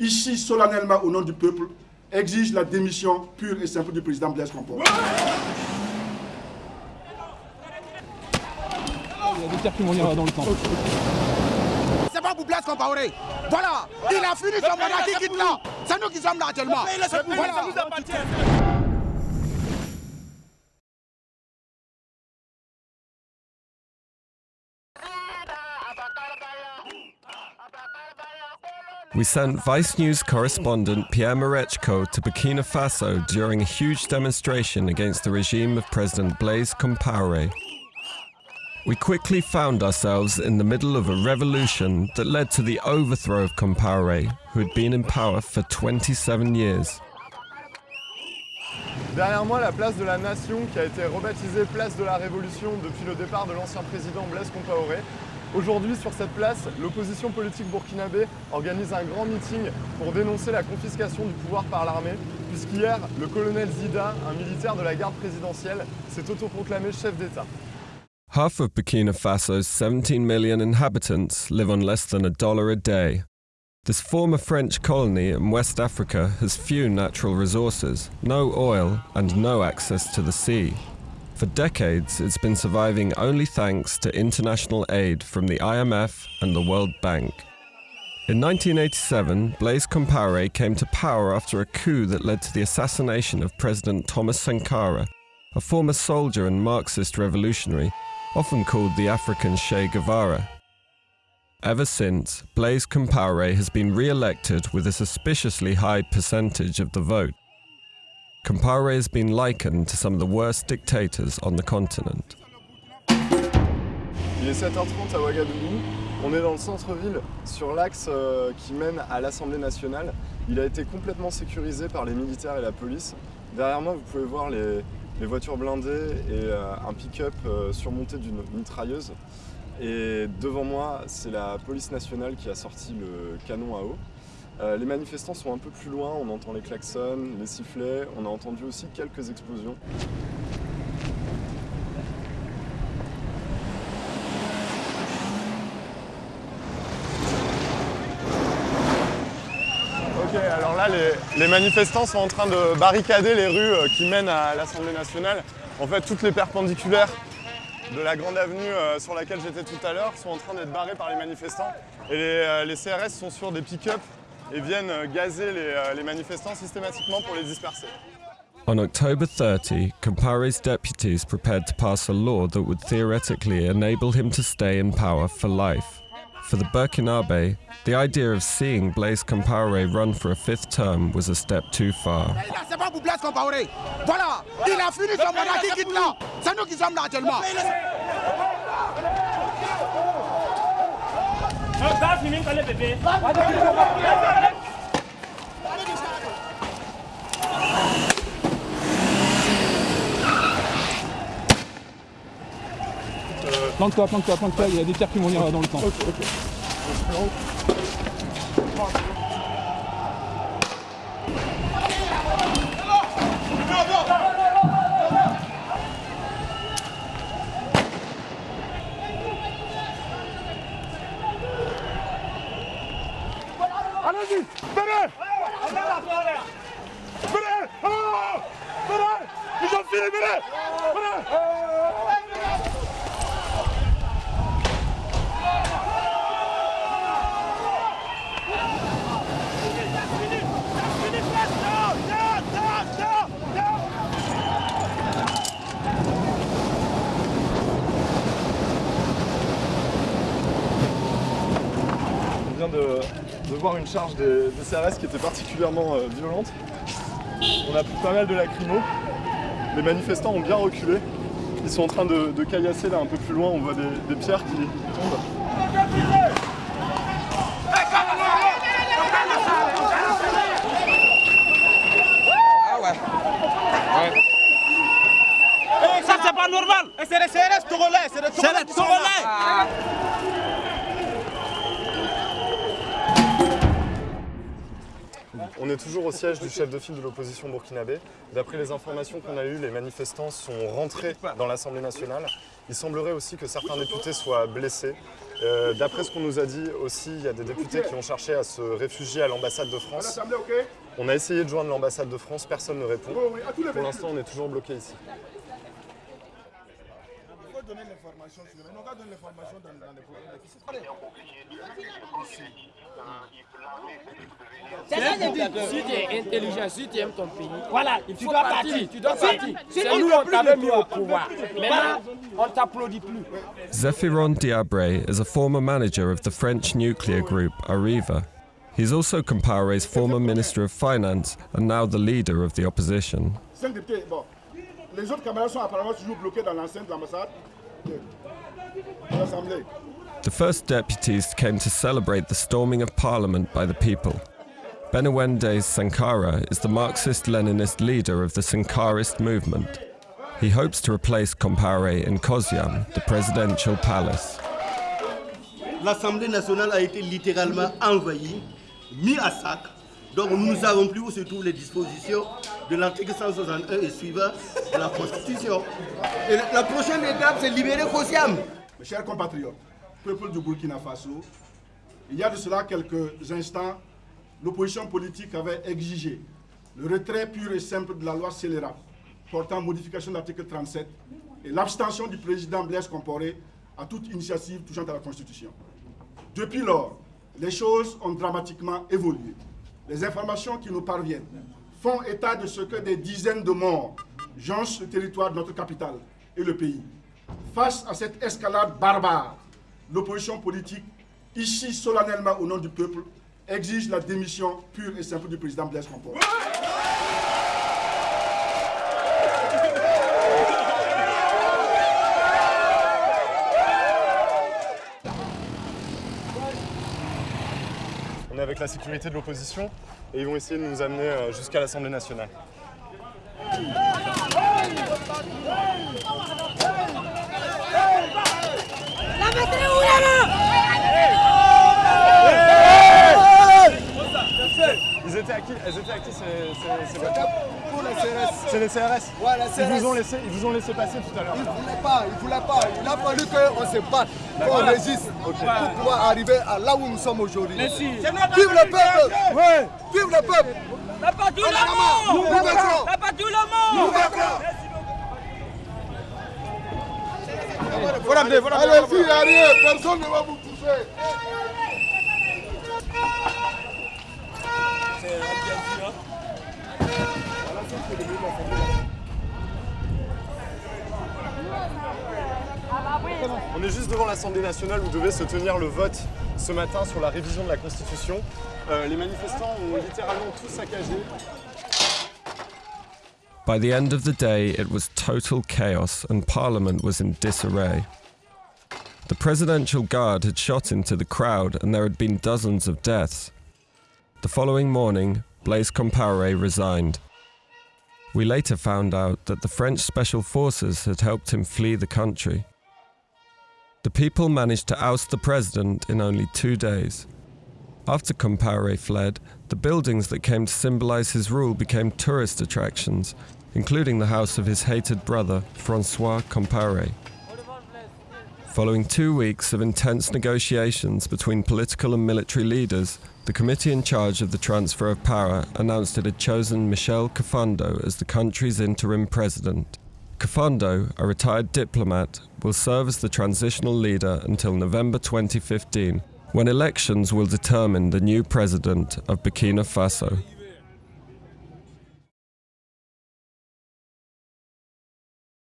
ici solennellement au nom du peuple, exige la démission pure et simple du président Blaise Compaoré. Il y a des tirs dans le temps. C'est pas pour Blaise Compaoré. Voilà, il a fini son mandat, qui quitte là. C'est nous qui sommes là actuellement. Voilà. We sent Vice News correspondent Pierre Marechko to Burkina Faso during a huge demonstration against the regime of President Blaise Compaoré. We quickly found ourselves in the middle of a revolution that led to the overthrow of Compaoré, who had been in power for 27 years. Derrière moi, la place de la Nation qui a été rebaptisée place de la Révolution depuis le départ de l'ancien président Blaise Compaoré. Aujourd'hui, sur cette place, l'opposition politique burkinabé organise un grand meeting pour dénoncer la confiscation du pouvoir par l'armée, puisqu'hier, le colonel Zida, un militaire de la garde présidentielle, s'est autoproclamé chef d'État. Half of Burkina Faso's 17 million inhabitants live on less than a dollar a day. This former French colony in West Africa has few natural resources, no oil, and no access to the sea. For decades, it's been surviving only thanks to international aid from the IMF and the World Bank. In 1987, Blaise Compaoré came to power after a coup that led to the assassination of President Thomas Sankara, a former soldier and Marxist revolutionary, often called the African Che Guevara. Ever since, Blaise Compaoré has been re-elected with a suspiciously high percentage of the vote. Compaoré has been likened to some of the worst dictators on the continent. Il est 7h30 à Ouagadougou. On est dans le centre-ville, sur l'axe euh, qui mène à l'Assemblée nationale. Il a été complètement sécurisé par les militaires et la police. Derrière moi, vous pouvez voir les, voitures blindées et euh, un pick-up euh, surmonté d'une mitrailleuse. Et devant moi, c'est la police nationale qui a sorti le canon à eau. Euh, les manifestants sont un peu plus loin, on entend les klaxons, les sifflets, on a entendu aussi quelques explosions. Ok, alors là, les, manifestants sont en train de barricader les rues euh, qui mènent à l'Assemblée nationale. En fait, toutes les perpendiculaires de la grande avenue euh, sur laquelle j'étais tout à l'heure sont en train d'être barrées par les manifestants. Et les, les CRS sont sur des pick-up et viennent euh, gazer les, euh, les manifestants systématiquement pour les disperser. On October 30, Compare's deputies prepared to pass a law that would theoretically enable him to stay in power for life. For the Burkinabe, the idea of seeing Blaise Compaoré run for a fifth term was a step too far. C'est pas pour Blaise Compaoré. Voilà, il a fini son mandat, qui quitte là. C'est nous qui sommes là actuellement. Planque-toi, planque-toi, planque-toi, il y a des tirs qui vont venir dans le temps. Venez On vient de, de voir une charge des, des, CRS qui était particulièrement euh, violente. On a pris pas mal de lacrymo. Les manifestants ont bien reculé. Ils sont en train de, de caillasser là un peu plus loin, on voit des, des pierres qui tombent. Ah. Ça c'est pas normal. C'est les CRS togolais, c'est les togolais. On est toujours au siège du chef de file de l'opposition burkinabé. D'après les informations qu'on a eues, les manifestants sont rentrés dans l'Assemblée nationale. Il semblerait aussi que certains députés soient blessés. Euh, D'après ce qu'on nous a dit aussi, il y a des députés qui ont cherché à se réfugier à l'ambassade de France. On a essayé de joindre l'ambassade de France, personne ne répond. Pour l'instant, on est toujours bloqué ici. Il donner l'information sur le- On va donner l'information dans, dans les programmes. C'est ça que je dis. Si tu es intelligent, si tu aimes ton pays, Voilà, il tu dois partir. partir. Tu dois Si- partir. si C'est nous on t'avait mis au pouvoir. Maintenant, on t'applaudit plus. Zephyron Diabre is a former manager of the French nuclear group Arriva. He's also Compaore's former Minister of Finance and now the leader of the opposition. Cinq députés, bon. Les autres camarades sont apparemment toujours bloqués dans l'enceinte de l'ambassade de de l'Assemblée. The first deputies came to celebrate the storming of parliament by the people. Benawende Sankara is the Marxist Leninist leader of the Sankarist movement. He hopes to replace Compaore in Kozyam, the presidential palace. L'Assemblée nationale a été littéralement envahie, mis à sac. Donc nous ne savons plus où se trouvent les dispositions de l'article 161 et suivant de la Constitution. Et la prochaine étape, c'est libérer Kosiam. Mes chers compatriotes, peuple du Burkina Faso, il y a de cela quelques instants, l'opposition politique avait exigé le retrait pur et simple de la loi scélérate portant modification de l'article 37 et l'abstention du président Blaise Compaoré à toute initiative touchant à la Constitution. Depuis lors, les choses ont dramatiquement évolué. Les informations qui nous parviennent font état de ce que des dizaines de morts jonchent le territoire de notre capitale et le pays. Face à cette escalade barbare, l'opposition politique, ici solennellement au nom du peuple, exige la démission pure et simple du président Blaise Compaoré. Avec la sécurité de l'opposition et ils vont essayer de nous amener euh, jusqu'à l'Assemblée nationale. Ils étaient à qui Elles étaient ces, ces, ces la CRS. C'est les CRS Ouais, la ils vous, ont laissé, ils vous ont laissé passer tout à l'heure. Il ne voulait pas, il voulait pas. Il a fallu qu'on se batte, qu'on résiste pour pouvoir arriver à là où nous sommes aujourd'hui. Vive le peuple. Vive le peuple. T'as pas tout le monde. T'as pas tout le Nous monde vaincrons Voilà, voilà, Allez-y, arrivez, personne ne va vous toucher On est juste devant l'Assemblée nationale où devait se tenir le vote ce matin sur la révision de la Constitution. Euh, les manifestants ont littéralement tout saccagé. By the end of the day, it was total chaos and Parliament was in disarray. The Presidential Guard had shot into the crowd and there had been dozens of deaths. The following morning, Blaise Compaoré resigned. We later found out that the French Special Forces had helped him flee the country. The people managed to oust the president in only two days. After Compaoré fled, the buildings that came to symbolize his rule became tourist attractions, including the house of his hated brother, Francois Compaoré. Following two weeks of intense negotiations between political and military leaders, the committee in charge of the transfer of power announced it had chosen Michel Kafando as the country's interim president. Kafando, a retired diplomat, will serve as the transitional leader until November 2015, when elections will determine the new president of Burkina Faso.